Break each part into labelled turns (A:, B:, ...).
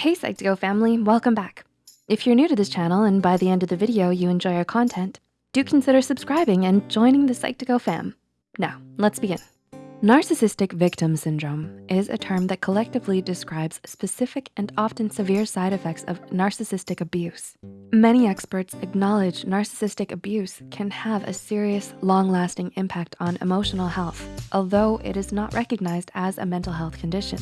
A: Hey Psych2Go family, welcome back. If you're new to this channel and by the end of the video you enjoy our content, do consider subscribing and joining the Psych2Go fam. Now, let's begin. Narcissistic victim syndrome is a term that collectively describes specific and often severe side effects of narcissistic abuse. Many experts acknowledge narcissistic abuse can have a serious, long-lasting impact on emotional health, although it is not recognized as a mental health condition.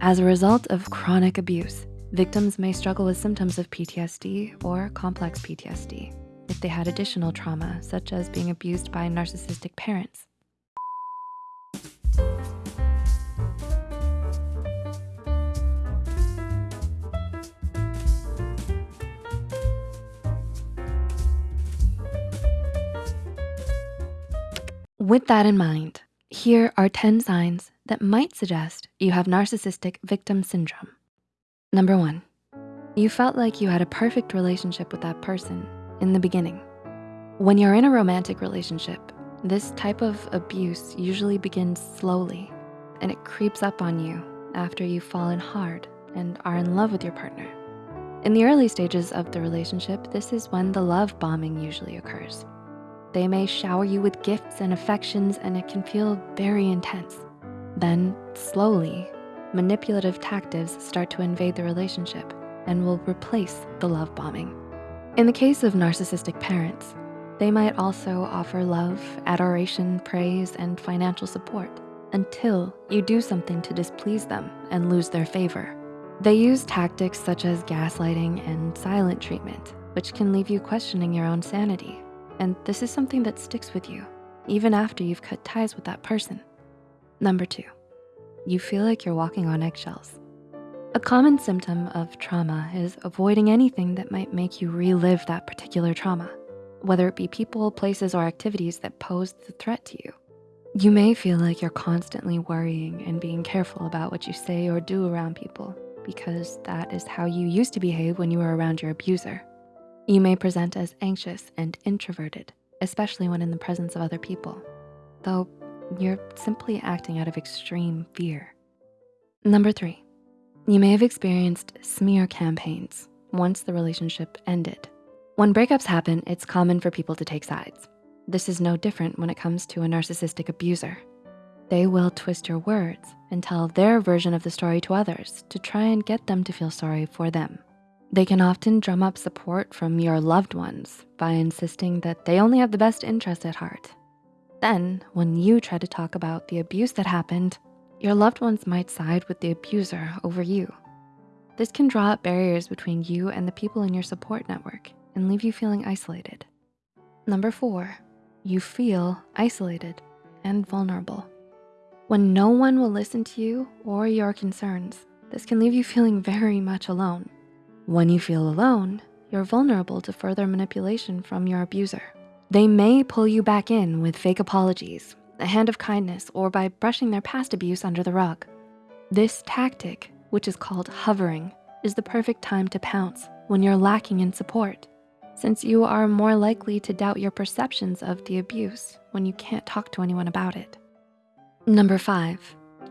A: As a result of chronic abuse, victims may struggle with symptoms of PTSD or complex PTSD if they had additional trauma, such as being abused by narcissistic parents. With that in mind, here are 10 signs that might suggest you have narcissistic victim syndrome. Number one, you felt like you had a perfect relationship with that person in the beginning. When you're in a romantic relationship, this type of abuse usually begins slowly and it creeps up on you after you've fallen hard and are in love with your partner. In the early stages of the relationship, this is when the love bombing usually occurs. They may shower you with gifts and affections and it can feel very intense. Then slowly, manipulative tactics start to invade the relationship and will replace the love bombing. In the case of narcissistic parents, they might also offer love, adoration, praise, and financial support until you do something to displease them and lose their favor. They use tactics such as gaslighting and silent treatment, which can leave you questioning your own sanity and this is something that sticks with you, even after you've cut ties with that person. Number two, you feel like you're walking on eggshells. A common symptom of trauma is avoiding anything that might make you relive that particular trauma, whether it be people, places, or activities that pose the threat to you. You may feel like you're constantly worrying and being careful about what you say or do around people because that is how you used to behave when you were around your abuser. You may present as anxious and introverted, especially when in the presence of other people, though you're simply acting out of extreme fear. Number three, you may have experienced smear campaigns once the relationship ended. When breakups happen, it's common for people to take sides. This is no different when it comes to a narcissistic abuser. They will twist your words and tell their version of the story to others to try and get them to feel sorry for them. They can often drum up support from your loved ones by insisting that they only have the best interest at heart. Then, when you try to talk about the abuse that happened, your loved ones might side with the abuser over you. This can draw up barriers between you and the people in your support network and leave you feeling isolated. Number four, you feel isolated and vulnerable. When no one will listen to you or your concerns, this can leave you feeling very much alone. When you feel alone, you're vulnerable to further manipulation from your abuser. They may pull you back in with fake apologies, a hand of kindness, or by brushing their past abuse under the rug. This tactic, which is called hoovering, is the perfect time to pounce when you're lacking in support, since you are more likely to doubt your perceptions of the abuse when you can't talk to anyone about it. Number five,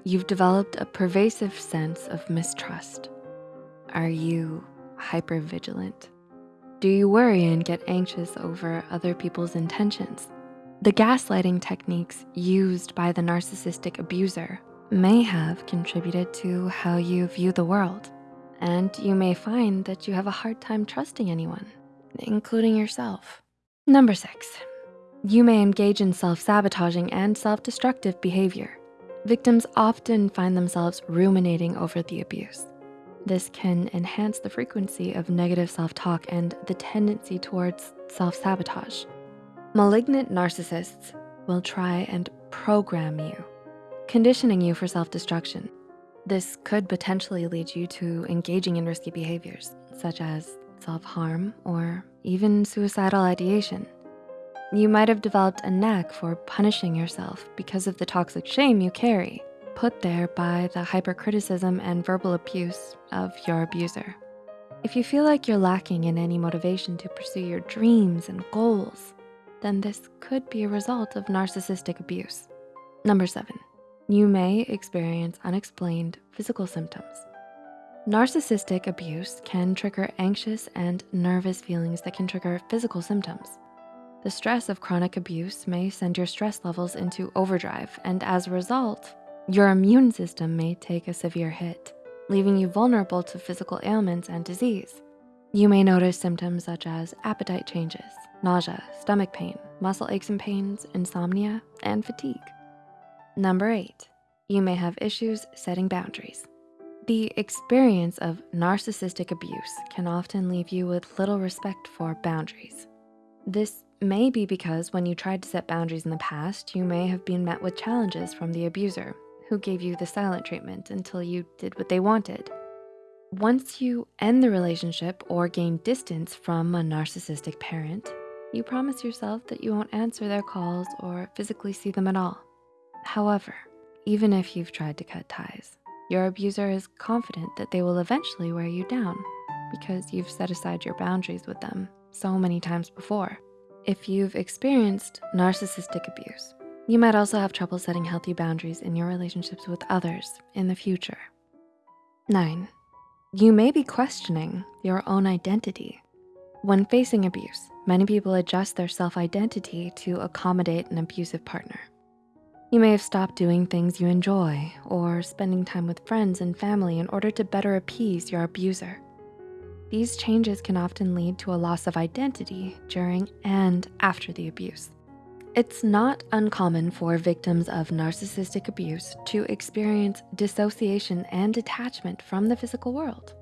A: you've developed a pervasive sense of mistrust. Are you hypervigilant? Do you worry and get anxious over other people's intentions? The gaslighting techniques used by the narcissistic abuser may have contributed to how you view the world. And you may find that you have a hard time trusting anyone, including yourself. Number six, you may engage in self-sabotaging and self-destructive behavior. Victims often find themselves ruminating over the abuse. This can enhance the frequency of negative self-talk and the tendency towards self-sabotage. Malignant narcissists will try and program you, conditioning you for self-destruction. This could potentially lead you to engaging in risky behaviors, such as self-harm or even suicidal ideation. You might have developed a knack for punishing yourself because of the toxic shame you carry put there by the hypercriticism and verbal abuse of your abuser. If you feel like you're lacking in any motivation to pursue your dreams and goals, then this could be a result of narcissistic abuse. Number seven, you may experience unexplained physical symptoms. Narcissistic abuse can trigger anxious and nervous feelings that can trigger physical symptoms. The stress of chronic abuse may send your stress levels into overdrive, and as a result, your immune system may take a severe hit, leaving you vulnerable to physical ailments and disease. You may notice symptoms such as appetite changes, nausea, stomach pain, muscle aches and pains, insomnia, and fatigue. Number eight, you may have issues setting boundaries. The experience of narcissistic abuse can often leave you with little respect for boundaries. This may be because when you tried to set boundaries in the past, you may have been met with challenges from the abuser who gave you the silent treatment until you did what they wanted. Once you end the relationship or gain distance from a narcissistic parent, you promise yourself that you won't answer their calls or physically see them at all. However, even if you've tried to cut ties, your abuser is confident that they will eventually wear you down because you've set aside your boundaries with them so many times before. If you've experienced narcissistic abuse, you might also have trouble setting healthy boundaries in your relationships with others in the future. Nine, you may be questioning your own identity. When facing abuse, many people adjust their self-identity to accommodate an abusive partner. You may have stopped doing things you enjoy or spending time with friends and family in order to better appease your abuser. These changes can often lead to a loss of identity during and after the abuse. It's not uncommon for victims of narcissistic abuse to experience dissociation and detachment from the physical world.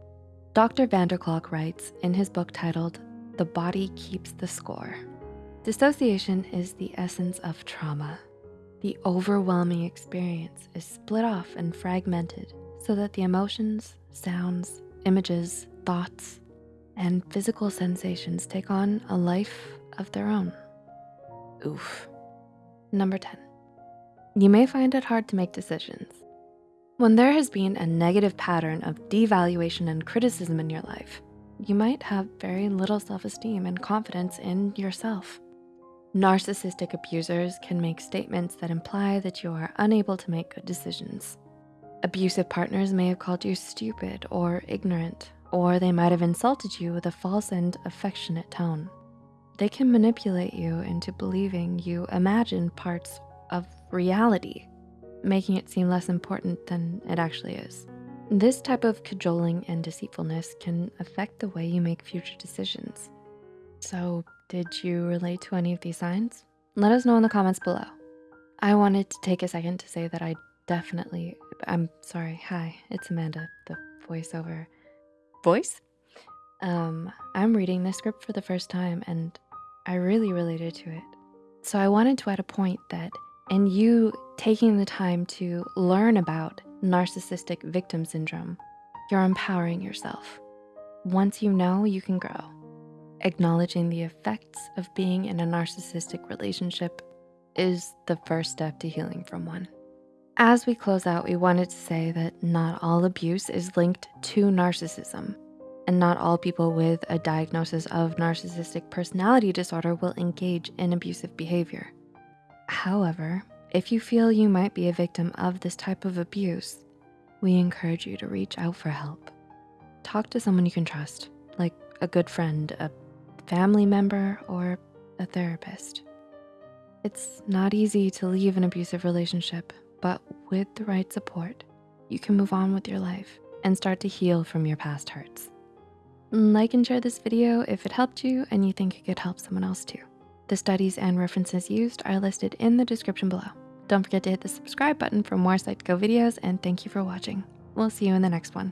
A: Dr. van der Kolk writes in his book titled, The Body Keeps the Score. Dissociation is the essence of trauma the overwhelming experience is split off and fragmented so that the emotions, sounds, images, thoughts, and physical sensations take on a life of their own. Oof. Number 10, you may find it hard to make decisions. When there has been a negative pattern of devaluation and criticism in your life, you might have very little self-esteem and confidence in yourself. Narcissistic abusers can make statements that imply that you are unable to make good decisions. Abusive partners may have called you stupid or ignorant, or they might have insulted you with a false and affectionate tone. They can manipulate you into believing you imagine parts of reality, making it seem less important than it actually is. This type of cajoling and deceitfulness can affect the way you make future decisions. So did you relate to any of these signs? Let us know in the comments below. I wanted to take a second to say that I definitely, I'm sorry, hi, it's Amanda, the voiceover voice. Um, I'm reading this script for the first time and I really related to it. So I wanted to add a point that in you taking the time to learn about narcissistic victim syndrome, you're empowering yourself. Once you know, you can grow. Acknowledging the effects of being in a narcissistic relationship is the first step to healing from one. As we close out, we wanted to say that not all abuse is linked to narcissism and not all people with a diagnosis of narcissistic personality disorder will engage in abusive behavior. However, if you feel you might be a victim of this type of abuse, we encourage you to reach out for help. Talk to someone you can trust, like a good friend, a family member, or a therapist. It's not easy to leave an abusive relationship, but with the right support, you can move on with your life and start to heal from your past hurts. Like and share this video if it helped you and you think it could help someone else too. The studies and references used are listed in the description below. Don't forget to hit the subscribe button for more Psych2Go videos and thank you for watching. We'll see you in the next one.